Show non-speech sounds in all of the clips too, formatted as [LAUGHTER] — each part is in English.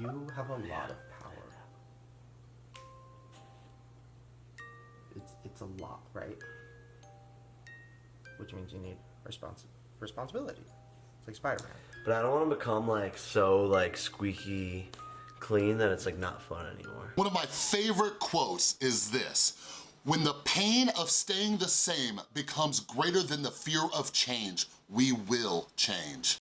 You have a lot of power. It's it's a lot, right? Which means you need respons- responsibility. It's like Spider-Man. But I don't want to become like so like squeaky clean that it's like not fun anymore. One of my favorite quotes is this. When the pain of staying the same becomes greater than the fear of change, we will change.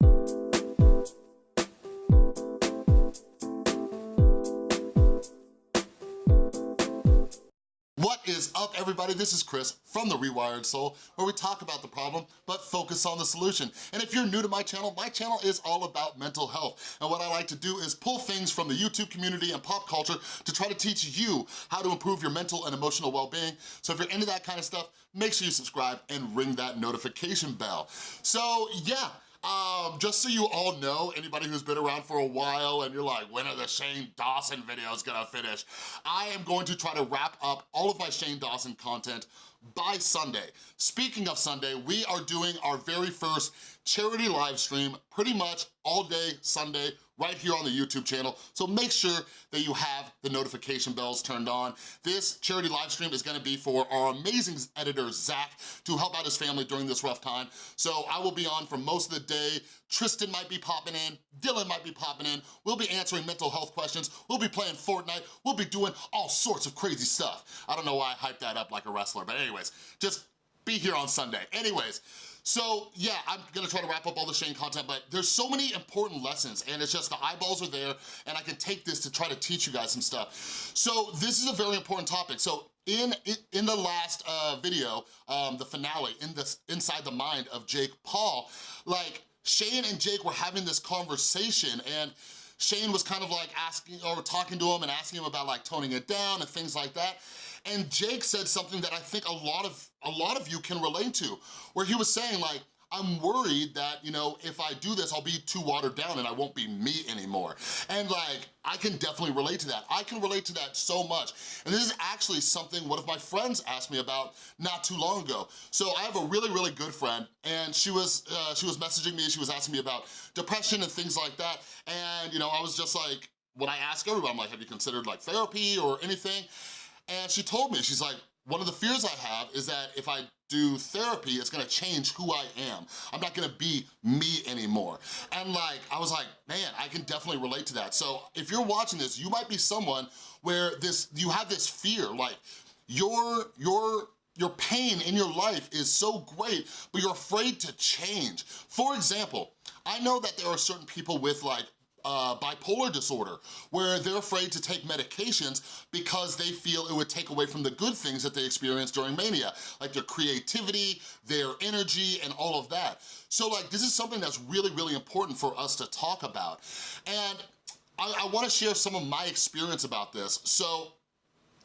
Everybody? This is Chris from The Rewired Soul where we talk about the problem but focus on the solution. And if you're new to my channel, my channel is all about mental health. And what I like to do is pull things from the YouTube community and pop culture to try to teach you how to improve your mental and emotional well-being. So if you're into that kind of stuff, make sure you subscribe and ring that notification bell. So yeah, um, just so you all know, anybody who's been around for a while and you're like, when are the Shane Dawson videos gonna finish? I am going to try to wrap up all of my Shane Dawson content by Sunday. Speaking of Sunday, we are doing our very first charity live stream pretty much all day Sunday right here on the YouTube channel. So make sure that you have the notification bells turned on. This charity live stream is gonna be for our amazing editor, Zach, to help out his family during this rough time. So I will be on for most of the day. Tristan might be popping in, Dylan might be popping in. We'll be answering mental health questions. We'll be playing Fortnite. We'll be doing all sorts of crazy stuff. I don't know why I hyped that up like a wrestler, but anyways, just be here on Sunday. Anyways, so yeah, I'm gonna try to wrap up all the Shane content, but there's so many important lessons and it's just the eyeballs are there and I can take this to try to teach you guys some stuff. So this is a very important topic. So in, in the last uh, video, um, the finale, in this Inside the Mind of Jake Paul, like Shane and Jake were having this conversation and Shane was kind of like asking or talking to him and asking him about like toning it down and things like that. And Jake said something that I think a lot of a lot of you can relate to, where he was saying like, I'm worried that, you know, if I do this, I'll be too watered down and I won't be me anymore. And like, I can definitely relate to that. I can relate to that so much. And this is actually something one of my friends asked me about not too long ago. So I have a really, really good friend and she was, uh, she was messaging me, she was asking me about depression and things like that. And, you know, I was just like, when I ask everyone, I'm like, have you considered like therapy or anything? And she told me, she's like, one of the fears I have is that if I do therapy, it's gonna change who I am. I'm not gonna be me anymore. And like, I was like, man, I can definitely relate to that. So if you're watching this, you might be someone where this you have this fear, like your, your your pain in your life is so great, but you're afraid to change. For example, I know that there are certain people with like uh, bipolar disorder, where they're afraid to take medications because they feel it would take away from the good things that they experience during mania, like their creativity, their energy, and all of that. So like, this is something that's really, really important for us to talk about. And I, I wanna share some of my experience about this. So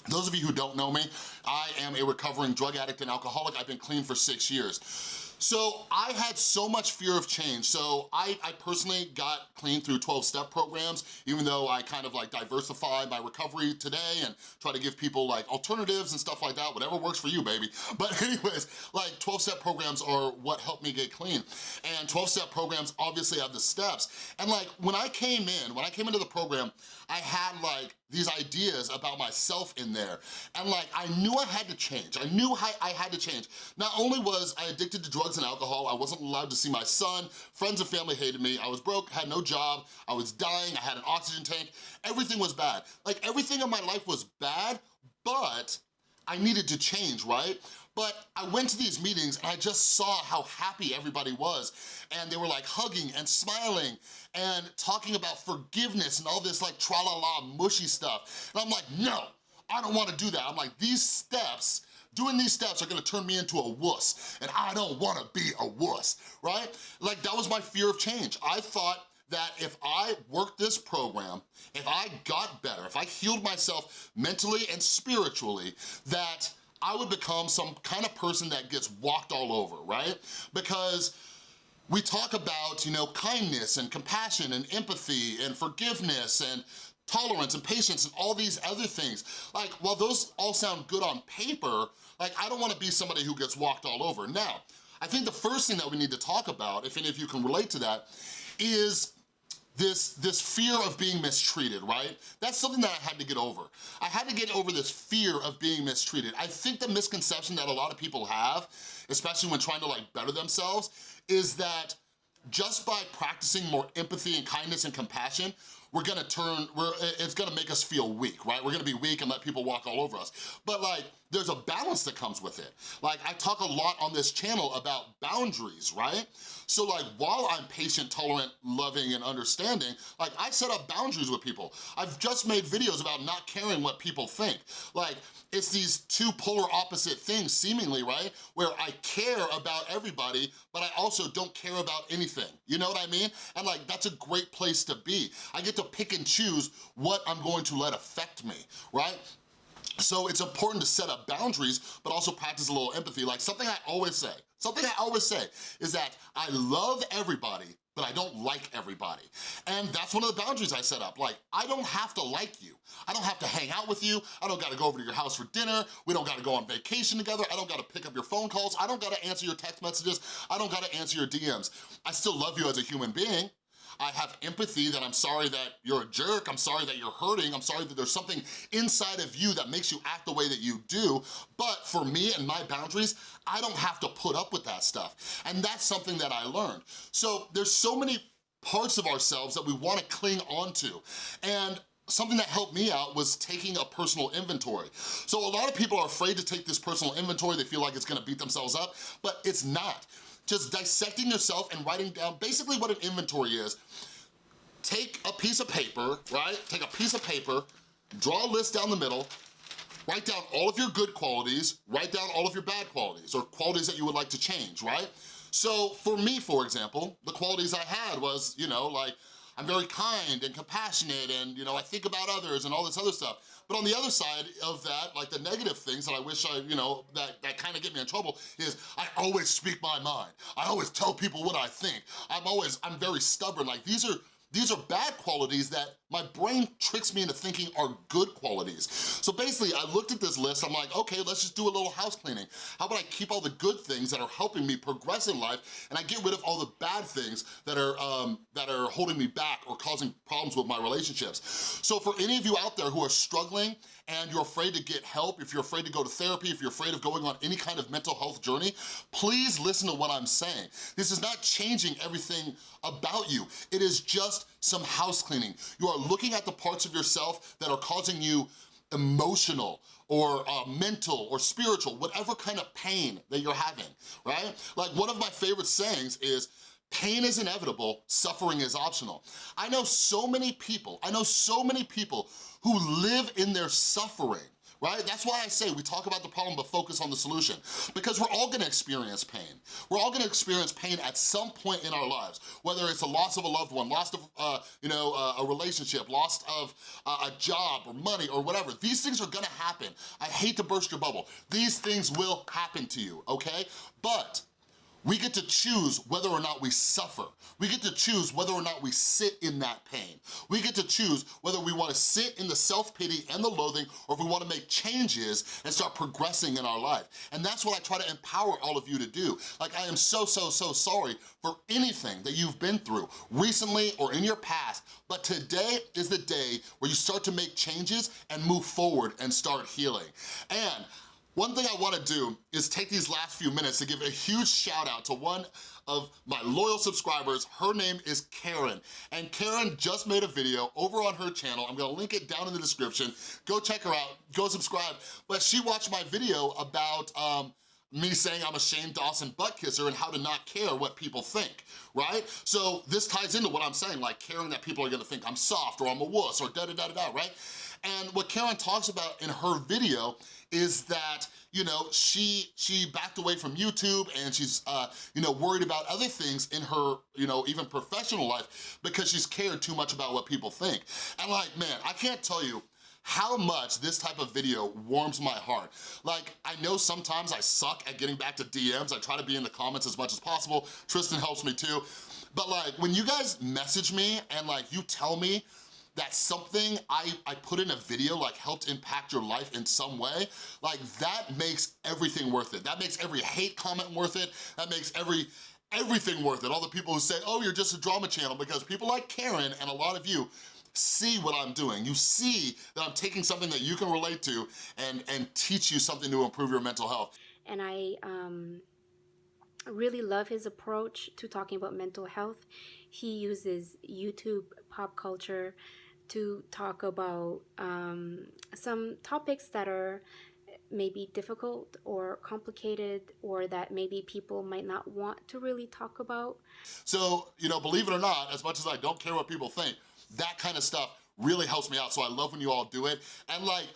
those of you who don't know me, I am a recovering drug addict and alcoholic. I've been clean for six years. So I had so much fear of change. So I, I personally got clean through 12-step programs, even though I kind of like diversified my recovery today and try to give people like alternatives and stuff like that, whatever works for you, baby. [LAUGHS] But anyways, like 12-step programs are what helped me get clean. And 12-step programs obviously have the steps. And like when I came in, when I came into the program, I had like these ideas about myself in there. And like, I knew I had to change. I knew I, I had to change. Not only was I addicted to drugs and alcohol, I wasn't allowed to see my son, friends and family hated me, I was broke, had no job, I was dying, I had an oxygen tank, everything was bad. Like everything in my life was bad, but I needed to change, right? But I went to these meetings and I just saw how happy everybody was. And they were like hugging and smiling and talking about forgiveness and all this like tra-la-la mushy stuff. And I'm like, no, I don't wanna do that. I'm like, these steps doing these steps are gonna turn me into a wuss, and I don't wanna be a wuss, right? Like, that was my fear of change. I thought that if I worked this program, if I got better, if I healed myself mentally and spiritually, that I would become some kind of person that gets walked all over, right? Because we talk about, you know, kindness and compassion and empathy and forgiveness and tolerance and patience and all these other things. Like, while those all sound good on paper, like, I don't wanna be somebody who gets walked all over. Now, I think the first thing that we need to talk about, if any of you can relate to that, is this, this fear of being mistreated, right? That's something that I had to get over. I had to get over this fear of being mistreated. I think the misconception that a lot of people have, especially when trying to like better themselves, is that just by practicing more empathy and kindness and compassion, we're gonna turn, we're, it's gonna make us feel weak, right? We're gonna be weak and let people walk all over us. But like, there's a balance that comes with it. Like, I talk a lot on this channel about boundaries, right? So like, while I'm patient, tolerant, loving, and understanding, like, I set up boundaries with people. I've just made videos about not caring what people think. Like, it's these two polar opposite things, seemingly, right? Where I care about everybody, but I also don't care about anything. You know what I mean? And like, that's a great place to be. I get to pick and choose what I'm going to let affect me, right? So it's important to set up boundaries, but also practice a little empathy. Like something I always say, something I always say is that I love everybody, but I don't like everybody. And that's one of the boundaries I set up. Like, I don't have to like you. I don't have to hang out with you. I don't gotta go over to your house for dinner. We don't gotta go on vacation together. I don't gotta pick up your phone calls. I don't gotta answer your text messages. I don't gotta answer your DMs. I still love you as a human being, I have empathy that I'm sorry that you're a jerk, I'm sorry that you're hurting, I'm sorry that there's something inside of you that makes you act the way that you do, but for me and my boundaries, I don't have to put up with that stuff. And that's something that I learned. So there's so many parts of ourselves that we wanna cling onto. And something that helped me out was taking a personal inventory. So a lot of people are afraid to take this personal inventory, they feel like it's gonna beat themselves up, but it's not just dissecting yourself and writing down basically what an inventory is. Take a piece of paper, right? Take a piece of paper, draw a list down the middle, write down all of your good qualities, write down all of your bad qualities or qualities that you would like to change, right? So for me, for example, the qualities I had was, you know, like, I'm very kind and compassionate and, you know, I think about others and all this other stuff. But on the other side of that, like the negative things that I wish I, you know, that, kind of get me in trouble is I always speak my mind. I always tell people what I think. I'm always, I'm very stubborn. Like these are, these are bad qualities that my brain tricks me into thinking are good qualities. So basically, I looked at this list, I'm like, okay, let's just do a little house cleaning. How about I keep all the good things that are helping me progress in life, and I get rid of all the bad things that are, um, that are holding me back or causing problems with my relationships. So for any of you out there who are struggling and you're afraid to get help, if you're afraid to go to therapy, if you're afraid of going on any kind of mental health journey, please listen to what I'm saying. This is not changing everything about you. It is just some house cleaning. You are looking at the parts of yourself that are causing you emotional or uh, mental or spiritual, whatever kind of pain that you're having, right? Like one of my favorite sayings is, pain is inevitable, suffering is optional. I know so many people, I know so many people who live in their suffering, right? That's why I say we talk about the problem but focus on the solution because we're all gonna experience pain. We're all gonna experience pain at some point in our lives, whether it's a loss of a loved one, loss of uh, you know, uh, a relationship, loss of uh, a job or money or whatever. These things are gonna happen. I hate to burst your bubble. These things will happen to you, okay? But we get to choose whether or not we suffer. We get to choose whether or not we sit in that pain. We get to choose whether we wanna sit in the self-pity and the loathing or if we wanna make changes and start progressing in our life. And that's what I try to empower all of you to do. Like I am so, so, so sorry for anything that you've been through recently or in your past, but today is the day where you start to make changes and move forward and start healing. And one thing I wanna do is take these last few minutes to give a huge shout out to one of my loyal subscribers. Her name is Karen. And Karen just made a video over on her channel. I'm gonna link it down in the description. Go check her out, go subscribe. But she watched my video about um, me saying I'm a Shane Dawson butt kisser and how to not care what people think, right? So this ties into what I'm saying, like caring that people are gonna think I'm soft or I'm a wuss or da-da-da-da-da, right? And what Karen talks about in her video is that you know, she she backed away from YouTube and she's, uh, you know, worried about other things in her, you know, even professional life because she's cared too much about what people think. And like, man, I can't tell you how much this type of video warms my heart. Like, I know sometimes I suck at getting back to DMs. I try to be in the comments as much as possible. Tristan helps me too. But like, when you guys message me and like, you tell me that something I, I put in a video like helped impact your life in some way, like that makes everything worth it. That makes every hate comment worth it. That makes every everything worth it. All the people who say, oh, you're just a drama channel, because people like Karen and a lot of you see what I'm doing. You see that I'm taking something that you can relate to and, and teach you something to improve your mental health. and I um, really love his approach to talking about mental health. He uses YouTube pop culture to talk about um, some topics that are maybe difficult or complicated or that maybe people might not want to really talk about. So, you know, believe it or not, as much as I don't care what people think, that kind of stuff really helps me out. So I love when you all do it. And like,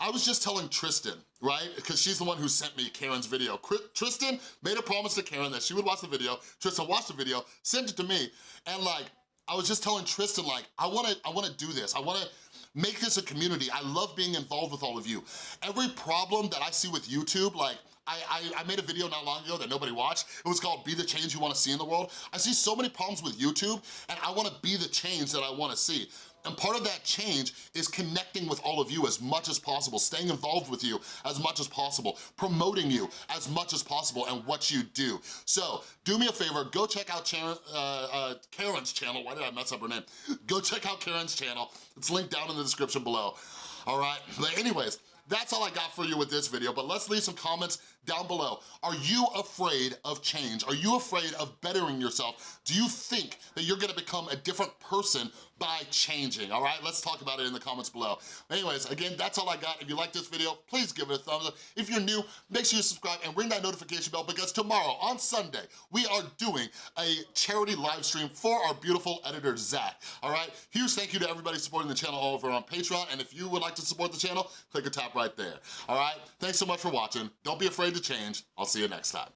I was just telling Tristan, right? Because she's the one who sent me Karen's video. Tristan made a promise to Karen that she would watch the video. Tristan watched the video, sent it to me, and like, I was just telling Tristan, like, I wanna, I wanna do this. I wanna make this a community. I love being involved with all of you. Every problem that I see with YouTube, like, I, I, I made a video not long ago that nobody watched. It was called Be the Change You Wanna See in the World. I see so many problems with YouTube, and I wanna be the change that I wanna see. And part of that change is connecting with all of you as much as possible, staying involved with you as much as possible, promoting you as much as possible and what you do. So do me a favor, go check out Sharon, uh, uh, Karen's channel. Why did I mess up her name? Go check out Karen's channel. It's linked down in the description below. All right, but anyways, that's all I got for you with this video, but let's leave some comments down below. Are you afraid of change? Are you afraid of bettering yourself? Do you think that you're gonna become a different person by changing, all right? Let's talk about it in the comments below. Anyways, again, that's all I got. If you like this video, please give it a thumbs up. If you're new, make sure you subscribe and ring that notification bell because tomorrow, on Sunday, we are doing a charity live stream for our beautiful editor, Zach, all right? Huge thank you to everybody supporting the channel over on Patreon, and if you would like to support the channel, click or tap right there, all right? Thanks so much for watching. Don't be afraid to change. I'll see you next time.